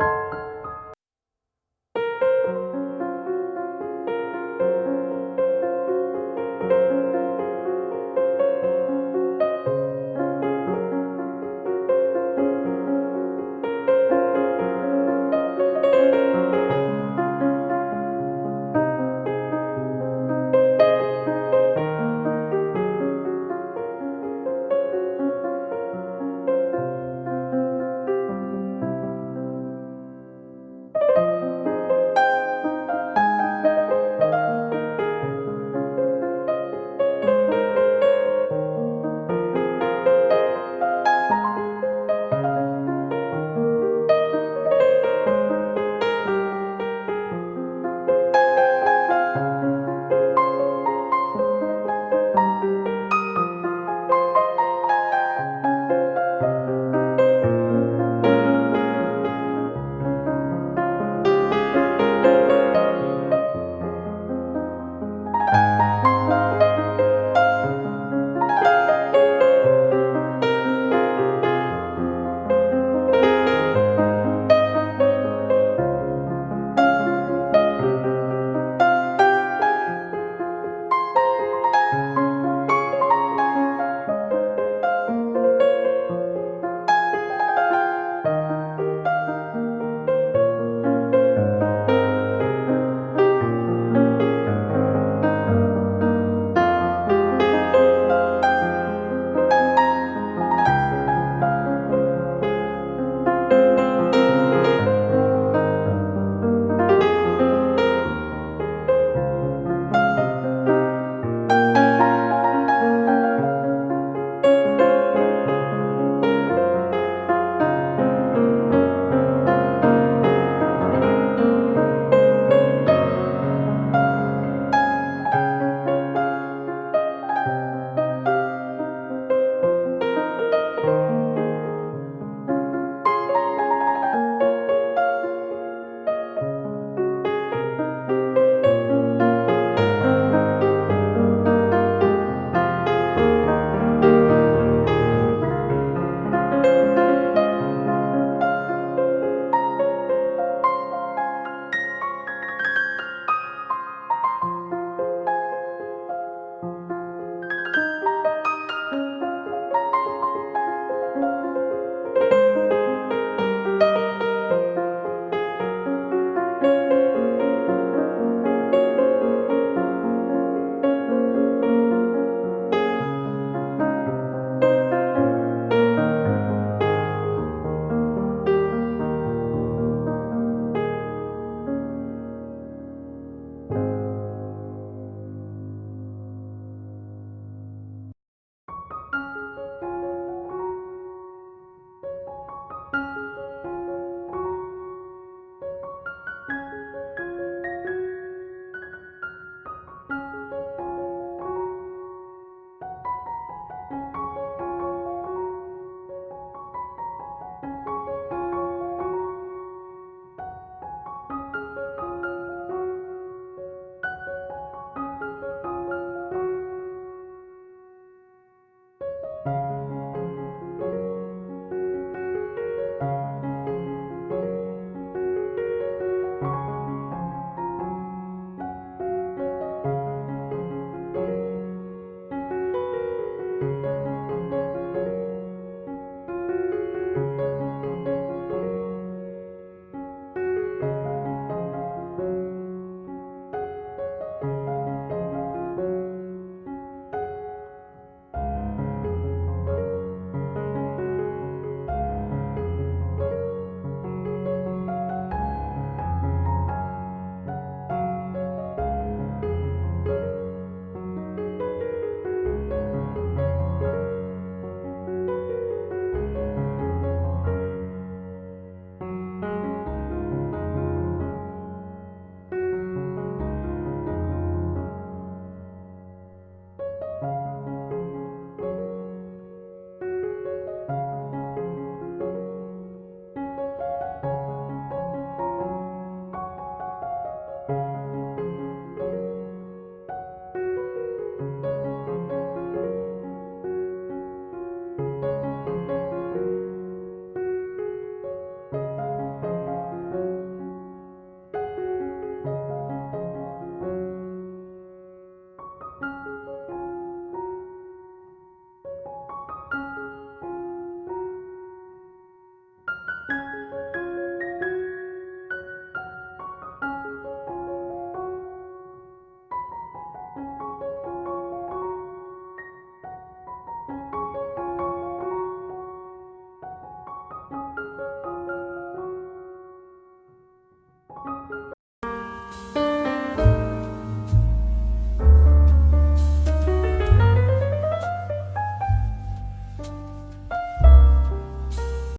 you